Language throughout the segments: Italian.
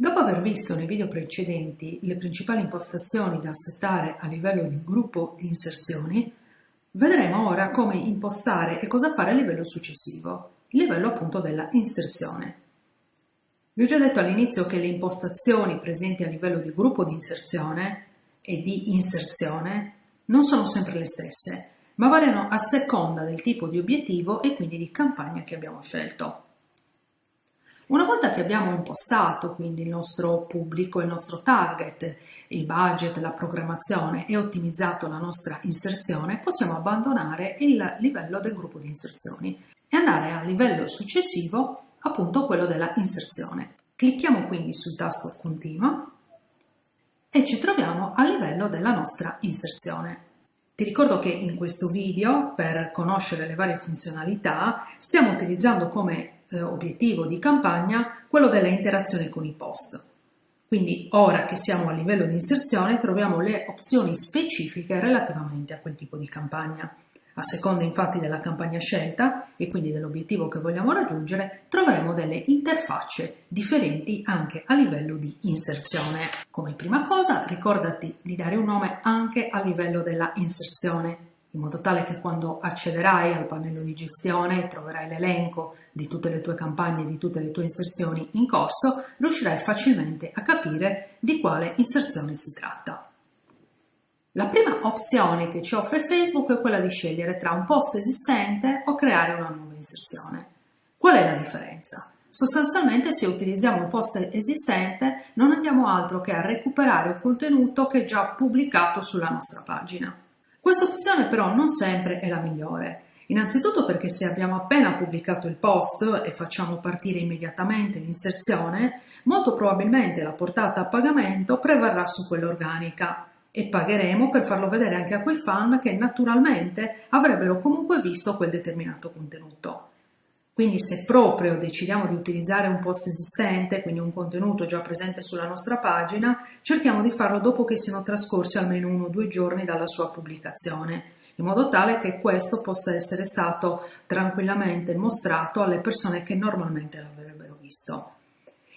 Dopo aver visto nei video precedenti le principali impostazioni da settare a livello di gruppo di inserzioni, vedremo ora come impostare e cosa fare a livello successivo, livello appunto della inserzione. Vi ho già detto all'inizio che le impostazioni presenti a livello di gruppo di inserzione e di inserzione non sono sempre le stesse, ma variano a seconda del tipo di obiettivo e quindi di campagna che abbiamo scelto. Una volta che abbiamo impostato quindi il nostro pubblico, il nostro target, il budget, la programmazione e ottimizzato la nostra inserzione, possiamo abbandonare il livello del gruppo di inserzioni e andare al livello successivo, appunto quello della inserzione. Clicchiamo quindi sul tasto Continua e ci troviamo al livello della nostra inserzione. Ti ricordo che in questo video, per conoscere le varie funzionalità, stiamo utilizzando come eh, obiettivo di campagna quello della interazione con i post. Quindi ora che siamo a livello di inserzione troviamo le opzioni specifiche relativamente a quel tipo di campagna. A seconda infatti della campagna scelta e quindi dell'obiettivo che vogliamo raggiungere, troveremo delle interfacce differenti anche a livello di inserzione. Come prima cosa ricordati di dare un nome anche a livello della inserzione in modo tale che quando accederai al pannello di gestione troverai l'elenco di tutte le tue campagne, di tutte le tue inserzioni in corso, riuscirai facilmente a capire di quale inserzione si tratta. La prima opzione che ci offre Facebook è quella di scegliere tra un post esistente o creare una nuova inserzione. Qual è la differenza? Sostanzialmente se utilizziamo un post esistente non andiamo altro che a recuperare il contenuto che è già pubblicato sulla nostra pagina. Questa opzione però non sempre è la migliore. Innanzitutto perché se abbiamo appena pubblicato il post e facciamo partire immediatamente l'inserzione, molto probabilmente la portata a pagamento prevarrà su quella organica e pagheremo per farlo vedere anche a quei fan che naturalmente avrebbero comunque visto quel determinato contenuto. Quindi se proprio decidiamo di utilizzare un post esistente, quindi un contenuto già presente sulla nostra pagina, cerchiamo di farlo dopo che siano trascorsi almeno uno o due giorni dalla sua pubblicazione, in modo tale che questo possa essere stato tranquillamente mostrato alle persone che normalmente l'avrebbero visto.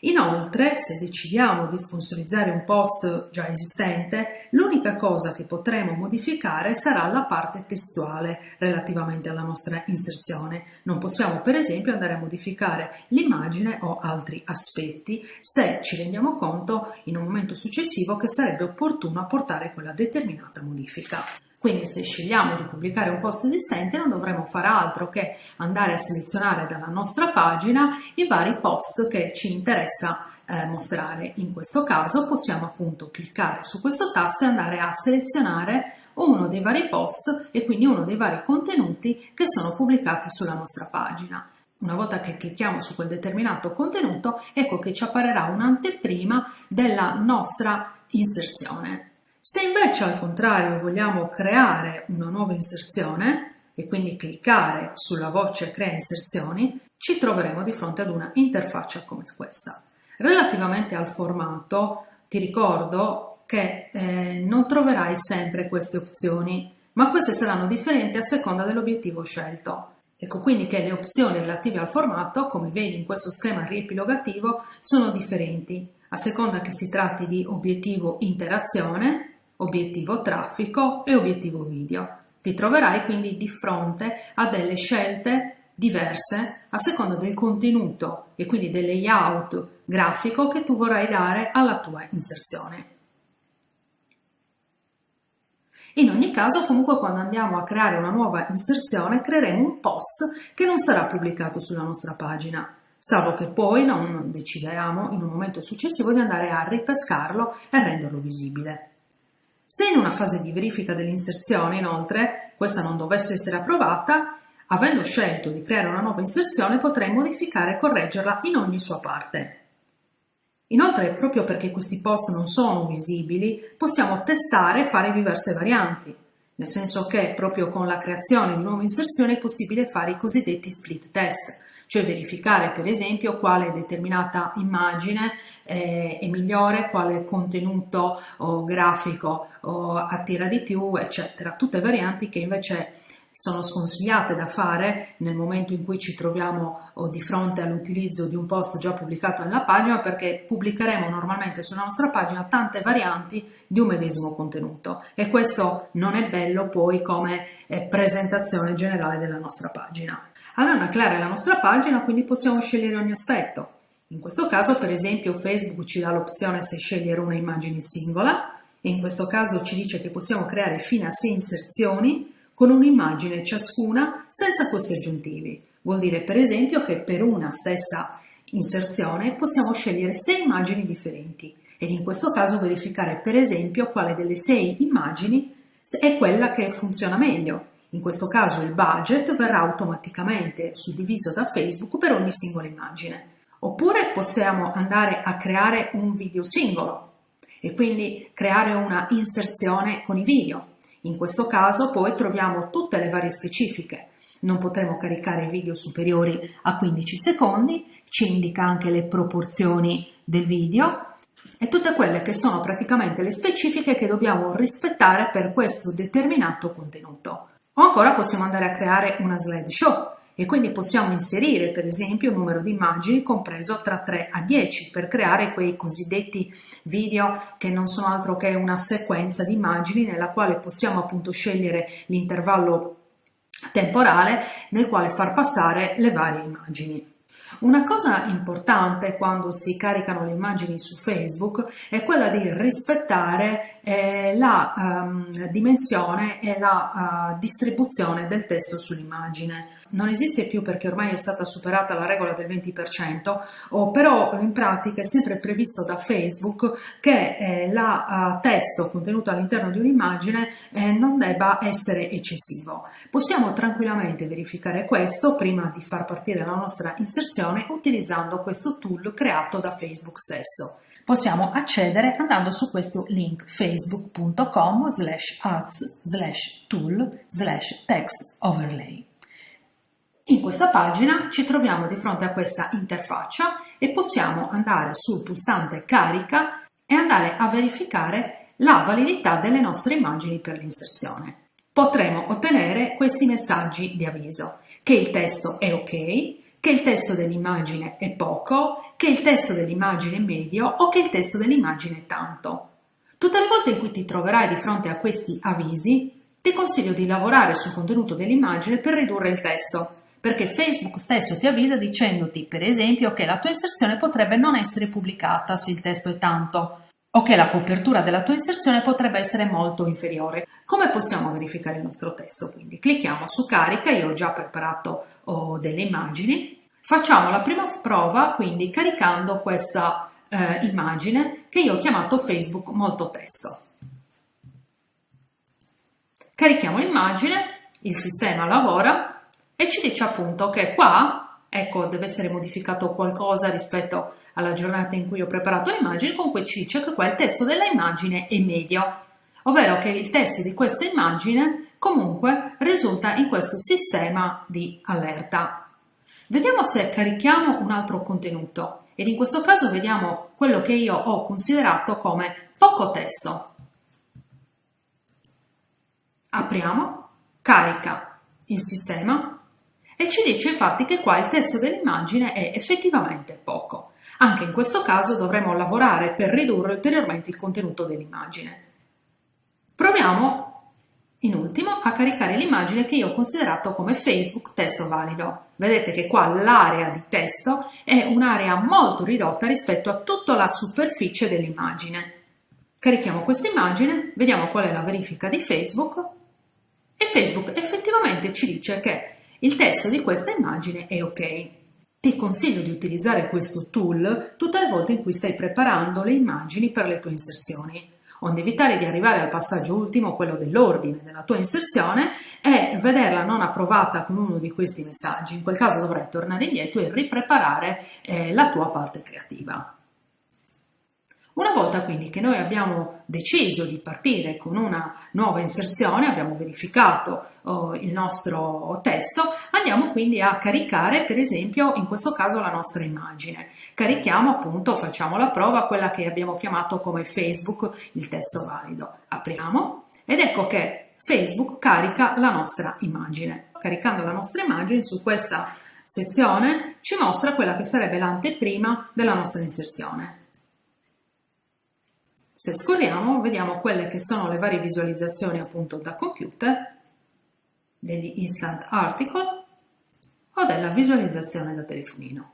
Inoltre, se decidiamo di sponsorizzare un post già esistente, l'unica cosa che potremo modificare sarà la parte testuale relativamente alla nostra inserzione. Non possiamo per esempio andare a modificare l'immagine o altri aspetti se ci rendiamo conto in un momento successivo che sarebbe opportuno apportare quella determinata modifica. Quindi se scegliamo di pubblicare un post esistente non dovremo fare altro che andare a selezionare dalla nostra pagina i vari post che ci interessa eh, mostrare. In questo caso possiamo appunto cliccare su questo tasto e andare a selezionare uno dei vari post e quindi uno dei vari contenuti che sono pubblicati sulla nostra pagina. Una volta che clicchiamo su quel determinato contenuto, ecco che ci apparirà un'anteprima della nostra inserzione. Se invece al contrario vogliamo creare una nuova inserzione e quindi cliccare sulla voce crea inserzioni, ci troveremo di fronte ad una interfaccia come questa. Relativamente al formato, ti ricordo che eh, non troverai sempre queste opzioni, ma queste saranno differenti a seconda dell'obiettivo scelto. Ecco quindi che le opzioni relative al formato, come vedi in questo schema riepilogativo, sono differenti, a seconda che si tratti di obiettivo interazione, obiettivo traffico e obiettivo video. Ti troverai quindi di fronte a delle scelte diverse a seconda del contenuto e quindi del layout grafico che tu vorrai dare alla tua inserzione. In ogni caso, comunque, quando andiamo a creare una nuova inserzione, creeremo un post che non sarà pubblicato sulla nostra pagina, salvo che poi non decidiamo in un momento successivo di andare a ripescarlo e renderlo visibile. Se in una fase di verifica dell'inserzione, inoltre, questa non dovesse essere approvata, avendo scelto di creare una nuova inserzione potrei modificare e correggerla in ogni sua parte. Inoltre, proprio perché questi post non sono visibili, possiamo testare e fare diverse varianti, nel senso che proprio con la creazione di nuove inserzioni è possibile fare i cosiddetti split test, cioè verificare per esempio quale determinata immagine eh, è migliore, quale contenuto o grafico o attira di più, eccetera. Tutte varianti che invece sono sconsigliate da fare nel momento in cui ci troviamo di fronte all'utilizzo di un post già pubblicato nella pagina perché pubblicheremo normalmente sulla nostra pagina tante varianti di un medesimo contenuto e questo non è bello poi come eh, presentazione generale della nostra pagina. Andando a creare la nostra pagina quindi possiamo scegliere ogni aspetto. In questo caso per esempio Facebook ci dà l'opzione se scegliere una immagine singola e in questo caso ci dice che possiamo creare fino a 6 inserzioni con un'immagine ciascuna senza costi aggiuntivi. Vuol dire per esempio che per una stessa inserzione possiamo scegliere 6 immagini differenti ed in questo caso verificare per esempio quale delle 6 immagini è quella che funziona meglio. In questo caso il budget verrà automaticamente suddiviso da Facebook per ogni singola immagine. Oppure possiamo andare a creare un video singolo e quindi creare una inserzione con i video. In questo caso poi troviamo tutte le varie specifiche. Non potremo caricare video superiori a 15 secondi, ci indica anche le proporzioni del video e tutte quelle che sono praticamente le specifiche che dobbiamo rispettare per questo determinato contenuto. O ancora possiamo andare a creare una slideshow e quindi possiamo inserire per esempio un numero di immagini compreso tra 3 a 10 per creare quei cosiddetti video che non sono altro che una sequenza di immagini nella quale possiamo appunto scegliere l'intervallo temporale nel quale far passare le varie immagini. Una cosa importante quando si caricano le immagini su Facebook è quella di rispettare eh, la um, dimensione e la uh, distribuzione del testo sull'immagine. Non esiste più perché ormai è stata superata la regola del 20%, oh, però in pratica è sempre previsto da Facebook che eh, il uh, testo contenuto all'interno di un'immagine eh, non debba essere eccessivo. Possiamo tranquillamente verificare questo prima di far partire la nostra inserzione utilizzando questo tool creato da Facebook stesso. Possiamo accedere andando su questo link facebook.com slash ads slash tool slash text overlay. In questa pagina ci troviamo di fronte a questa interfaccia e possiamo andare sul pulsante carica e andare a verificare la validità delle nostre immagini per l'inserzione potremo ottenere questi messaggi di avviso, che il testo è ok, che il testo dell'immagine è poco, che il testo dell'immagine è medio o che il testo dell'immagine è tanto. Tutte le volte in cui ti troverai di fronte a questi avvisi, ti consiglio di lavorare sul contenuto dell'immagine per ridurre il testo, perché Facebook stesso ti avvisa dicendoti, per esempio, che la tua inserzione potrebbe non essere pubblicata se il testo è tanto, o che la copertura della tua inserzione potrebbe essere molto inferiore. Come possiamo verificare il nostro testo? Quindi clicchiamo su carica, io ho già preparato oh, delle immagini, facciamo la prima prova quindi caricando questa eh, immagine che io ho chiamato Facebook molto testo. Carichiamo l'immagine, il sistema lavora e ci dice appunto che qua, ecco, deve essere modificato qualcosa rispetto alla giornata in cui ho preparato l'immagine, comunque ci dice che qua il testo della immagine è medio, ovvero che il testo di questa immagine comunque risulta in questo sistema di allerta. Vediamo se carichiamo un altro contenuto ed in questo caso vediamo quello che io ho considerato come poco testo. Apriamo, carica il sistema e ci dice infatti che qua il testo dell'immagine è effettivamente poco. Anche in questo caso dovremo lavorare per ridurre ulteriormente il contenuto dell'immagine. Proviamo in ultimo a caricare l'immagine che io ho considerato come Facebook testo valido. Vedete che qua l'area di testo è un'area molto ridotta rispetto a tutta la superficie dell'immagine. Carichiamo questa immagine, vediamo qual è la verifica di Facebook e Facebook effettivamente ci dice che il testo di questa immagine è ok. Ti consiglio di utilizzare questo tool tutte le volte in cui stai preparando le immagini per le tue inserzioni, onde evitare di arrivare al passaggio ultimo, quello dell'ordine della tua inserzione, e vederla non approvata con uno di questi messaggi. In quel caso dovrai tornare indietro e ripreparare eh, la tua parte creativa. Una volta quindi che noi abbiamo deciso di partire con una nuova inserzione, abbiamo verificato oh, il nostro testo, andiamo quindi a caricare per esempio in questo caso la nostra immagine. Carichiamo appunto, facciamo la prova, quella che abbiamo chiamato come Facebook il testo valido. Apriamo ed ecco che Facebook carica la nostra immagine. Caricando la nostra immagine su questa sezione ci mostra quella che sarebbe l'anteprima della nostra inserzione. Se scorriamo vediamo quelle che sono le varie visualizzazioni appunto da computer, degli instant article o della visualizzazione da telefonino.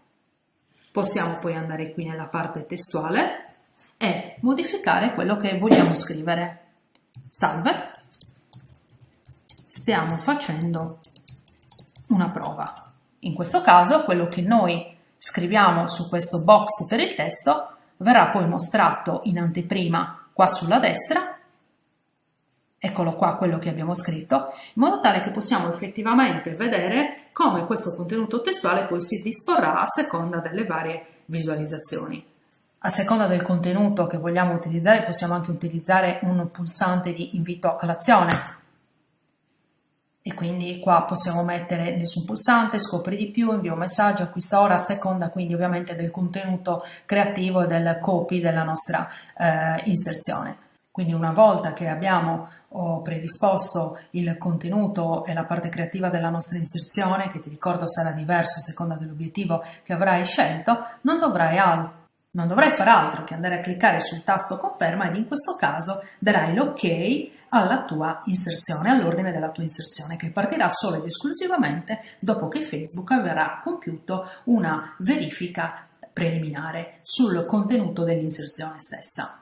Possiamo poi andare qui nella parte testuale e modificare quello che vogliamo scrivere. Salve, stiamo facendo una prova. In questo caso quello che noi scriviamo su questo box per il testo verrà poi mostrato in anteprima qua sulla destra eccolo qua quello che abbiamo scritto, in modo tale che possiamo effettivamente vedere come questo contenuto testuale poi si disporrà a seconda delle varie visualizzazioni. A seconda del contenuto che vogliamo utilizzare possiamo anche utilizzare un pulsante di invito all'azione e quindi qua possiamo mettere nessun pulsante, scopri di più, invia un messaggio, acquista ora a seconda quindi ovviamente del contenuto creativo e del copy della nostra eh, inserzione. Quindi una volta che abbiamo oh, predisposto il contenuto e la parte creativa della nostra inserzione, che ti ricordo sarà diverso a seconda dell'obiettivo che avrai scelto, non dovrai, non dovrai fare altro che andare a cliccare sul tasto conferma ed in questo caso darai l'ok alla tua inserzione, all'ordine della tua inserzione, che partirà solo ed esclusivamente dopo che Facebook avrà compiuto una verifica preliminare sul contenuto dell'inserzione stessa.